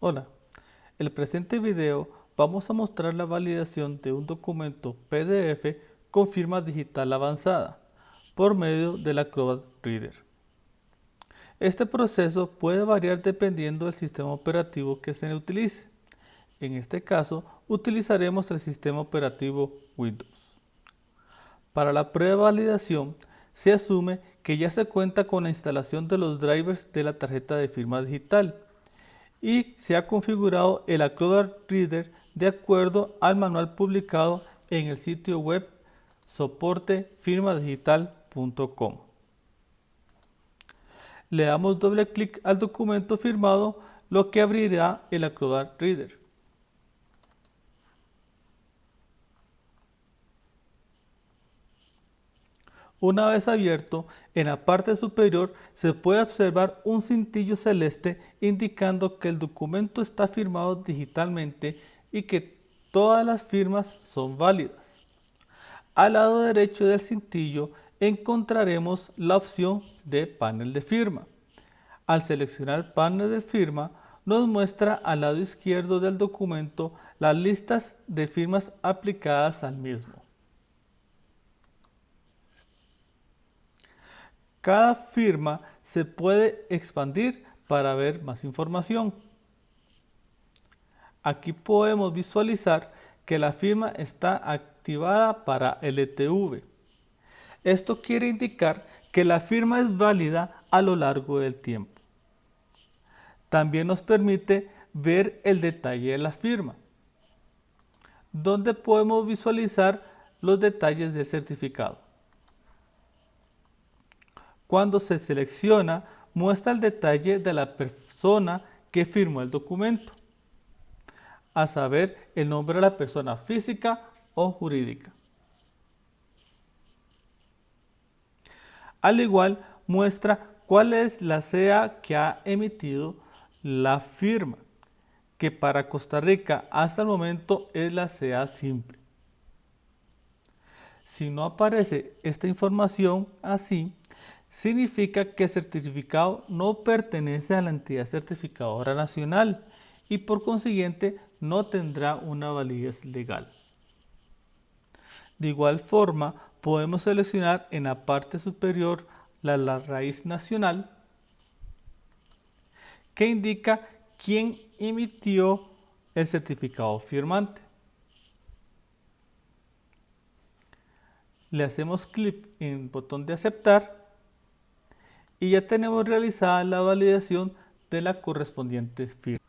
Hola, en el presente video vamos a mostrar la validación de un documento PDF con firma digital avanzada por medio del Acrobat Reader. Este proceso puede variar dependiendo del sistema operativo que se utilice. En este caso, utilizaremos el sistema operativo Windows. Para la prueba de validación, se asume que ya se cuenta con la instalación de los drivers de la tarjeta de firma digital y se ha configurado el Acrobat Reader de acuerdo al manual publicado en el sitio web soportefirmadigital.com. Le damos doble clic al documento firmado, lo que abrirá el Acrobat Reader. Una vez abierto, en la parte superior se puede observar un cintillo celeste indicando que el documento está firmado digitalmente y que todas las firmas son válidas. Al lado derecho del cintillo encontraremos la opción de panel de firma. Al seleccionar panel de firma, nos muestra al lado izquierdo del documento las listas de firmas aplicadas al mismo. Cada firma se puede expandir para ver más información. Aquí podemos visualizar que la firma está activada para LTV. Esto quiere indicar que la firma es válida a lo largo del tiempo. También nos permite ver el detalle de la firma, donde podemos visualizar los detalles del certificado. Cuando se selecciona, muestra el detalle de la persona que firmó el documento, a saber, el nombre de la persona física o jurídica. Al igual, muestra cuál es la CEA que ha emitido la firma, que para Costa Rica hasta el momento es la CEA simple. Si no aparece esta información así, significa que el certificado no pertenece a la entidad certificadora nacional y por consiguiente no tendrá una validez legal. De igual forma, podemos seleccionar en la parte superior la, raíz nacional que indica quién emitió el certificado firmante. Le hacemos clic en el botón de aceptar y ya tenemos realizada la validación de la correspondiente firma.